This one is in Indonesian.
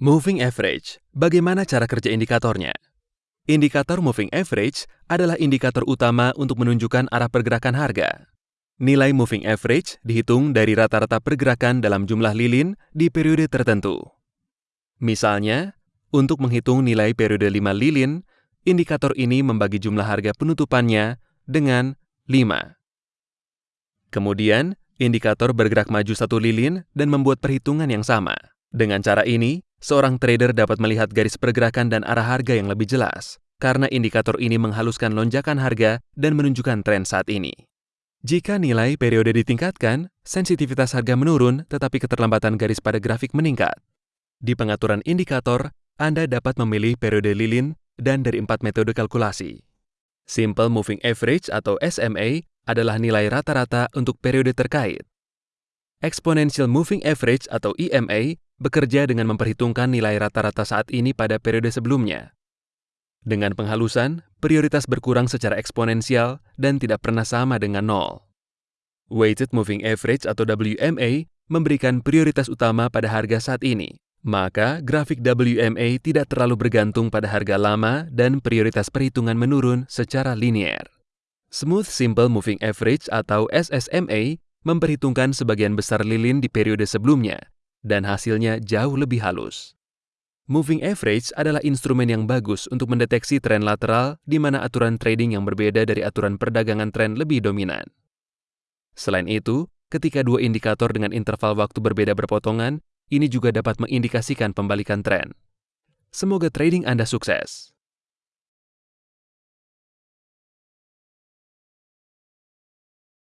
Moving average, bagaimana cara kerja indikatornya? Indikator moving average adalah indikator utama untuk menunjukkan arah pergerakan harga. Nilai moving average dihitung dari rata-rata pergerakan dalam jumlah lilin di periode tertentu. Misalnya, untuk menghitung nilai periode 5 lilin, indikator ini membagi jumlah harga penutupannya dengan 5. Kemudian, indikator bergerak maju satu lilin dan membuat perhitungan yang sama. Dengan cara ini, seorang trader dapat melihat garis pergerakan dan arah harga yang lebih jelas, karena indikator ini menghaluskan lonjakan harga dan menunjukkan tren saat ini. Jika nilai periode ditingkatkan, sensitivitas harga menurun tetapi keterlambatan garis pada grafik meningkat. Di pengaturan indikator, Anda dapat memilih periode lilin dan dari empat metode kalkulasi. Simple Moving Average atau SMA adalah nilai rata-rata untuk periode terkait. Exponential Moving Average atau EMA bekerja dengan memperhitungkan nilai rata-rata saat ini pada periode sebelumnya. Dengan penghalusan, prioritas berkurang secara eksponensial dan tidak pernah sama dengan nol. Weighted Moving Average atau WMA memberikan prioritas utama pada harga saat ini, maka grafik WMA tidak terlalu bergantung pada harga lama dan prioritas perhitungan menurun secara linier. Smooth Simple Moving Average atau SSMA memperhitungkan sebagian besar lilin di periode sebelumnya dan hasilnya jauh lebih halus. Moving average adalah instrumen yang bagus untuk mendeteksi tren lateral di mana aturan trading yang berbeda dari aturan perdagangan tren lebih dominan. Selain itu, ketika dua indikator dengan interval waktu berbeda berpotongan, ini juga dapat mengindikasikan pembalikan tren. Semoga trading Anda sukses.